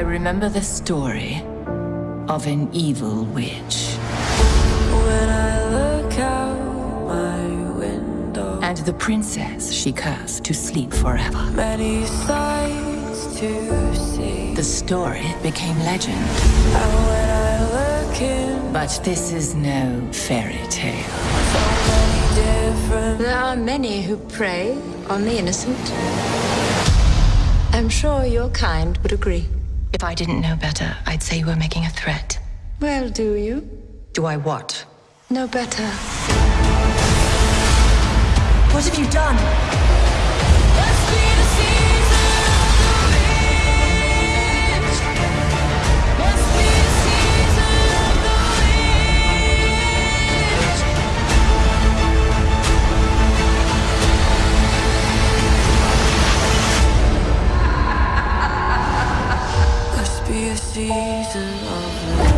remember the story of an evil witch. When I look out my window, And the princess she cursed to sleep forever. many sights to see. The story became legend. And when I look in But this is no fairy tale. so many different There are many who prey on the innocent. I'm sure your kind would agree. If I didn't know better, I'd say you were making a threat. Well, do you? Do I what? Know better. What have you done? Season of the